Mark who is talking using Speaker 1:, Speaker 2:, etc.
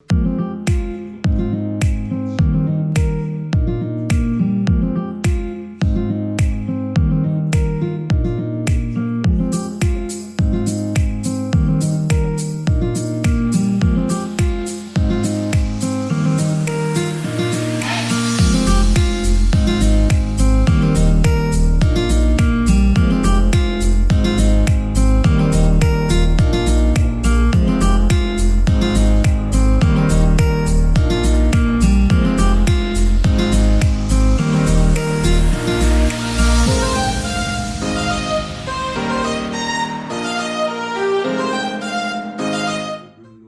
Speaker 1: you